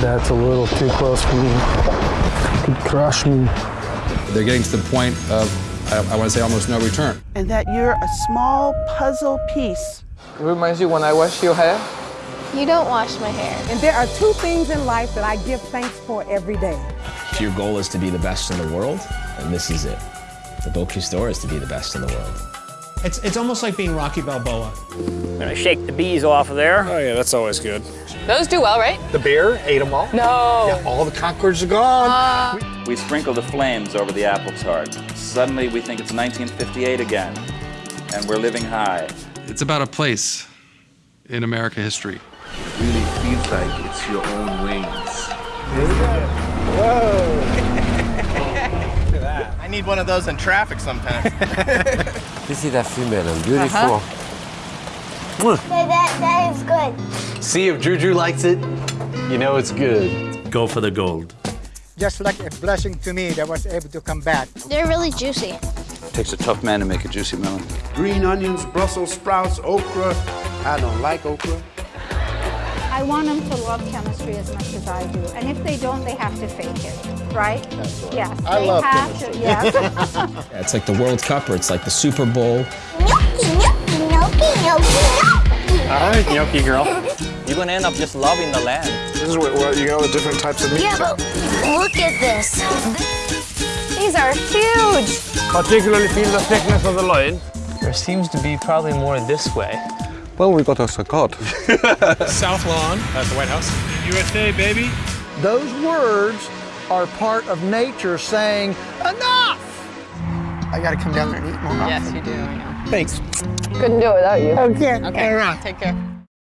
That's a little too close for me. Could crush me. They're getting to the point of, I, I want to say, almost no return. And that you're a small puzzle piece. It reminds you when I wash your hair. You don't wash my hair. And there are two things in life that I give thanks for every day. If your goal is to be the best in the world, then this is it. The Bocuse is to be the best in the world. It's, it's almost like being Rocky Balboa. I'm gonna shake the bees off of there. Oh yeah, that's always good. Those do well, right? The bear ate them all. No. Yeah, all the concords are gone. Uh, we sprinkle the flames over the apple tart. Suddenly we think it's 1958 again, and we're living high. It's about a place in America history. It really feels like it's your own wings. Whoa! Do that. I need one of those in traffic sometimes. this is that female and beautiful. Uh -huh. that, that is good. See if Juju likes it, you know it's good. Go for the gold. Just like a blessing to me that was able to come back. They're really juicy. It takes a tough man to make a juicy melon. Green onions, Brussels sprouts, okra. I don't like okra. I want them to love chemistry as much as I do. And if they don't, they have to fake it, right? That's right. Yes. I they love have chemistry. To, yes. yeah, it's like the World Cup or it's like the Super Bowl. Gnocchi, gnocchi, gnocchi, gnocchi, gnocchi. All right, gnocchi girl. You're gonna end up just loving the land. This is what, what you got the different types of meat. Yeah, but look at this. These are huge. Particularly feel the thickness of the loin. There seems to be probably more this way. Well, we got us a cod. South Lawn at the White House. USA, baby. Those words are part of nature saying, enough! I gotta come down there and eat more. Yes, you do, I know. Thanks. Couldn't do it without you. Okay. Okay, take care.